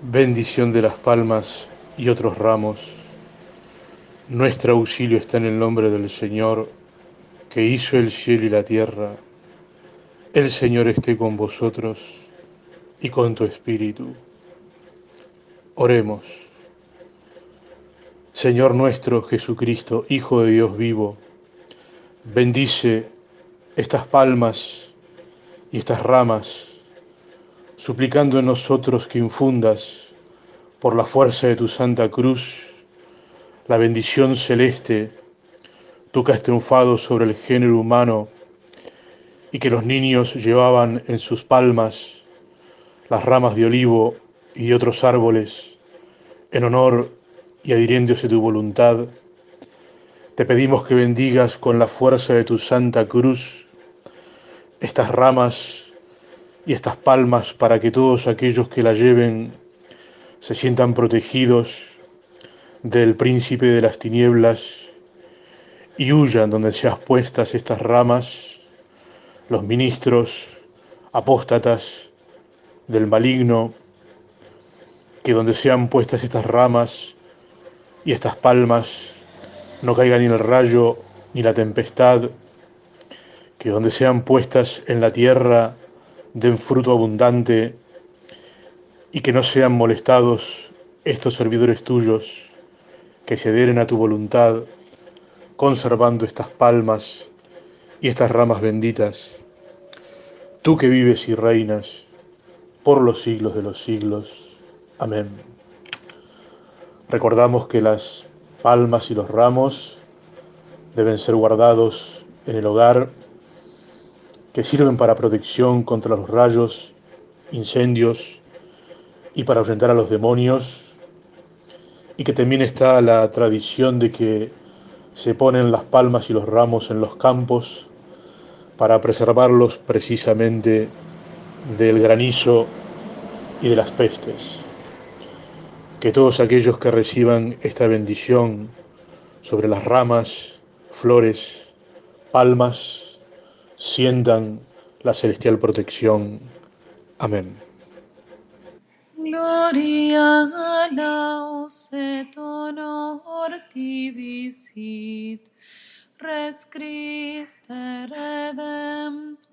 bendición de las palmas y otros ramos. Nuestro auxilio está en el nombre del Señor, que hizo el cielo y la tierra. El Señor esté con vosotros y con tu espíritu. Oremos. Señor nuestro Jesucristo, Hijo de Dios vivo, bendice estas palmas y estas ramas suplicando en nosotros que infundas, por la fuerza de tu santa cruz, la bendición celeste, tú que has triunfado sobre el género humano y que los niños llevaban en sus palmas las ramas de olivo y otros árboles, en honor y adhiriéndose a tu voluntad, te pedimos que bendigas con la fuerza de tu santa cruz estas ramas y estas palmas para que todos aquellos que la lleven se sientan protegidos del príncipe de las tinieblas y huyan donde seas puestas estas ramas, los ministros apóstatas del maligno, que donde sean puestas estas ramas y estas palmas no caiga ni el rayo ni la tempestad, que donde sean puestas en la tierra den fruto abundante y que no sean molestados estos servidores tuyos, que se a tu voluntad, conservando estas palmas y estas ramas benditas. Tú que vives y reinas por los siglos de los siglos. Amén. Recordamos que las palmas y los ramos deben ser guardados en el hogar que sirven para protección contra los rayos, incendios y para ahuyentar a los demonios, y que también está la tradición de que se ponen las palmas y los ramos en los campos para preservarlos precisamente del granizo y de las pestes. Que todos aquellos que reciban esta bendición sobre las ramas, flores, palmas, sientan la celestial protección. Amén. Gloria a laus et honor tibi sit, Rex Christe Redemptor,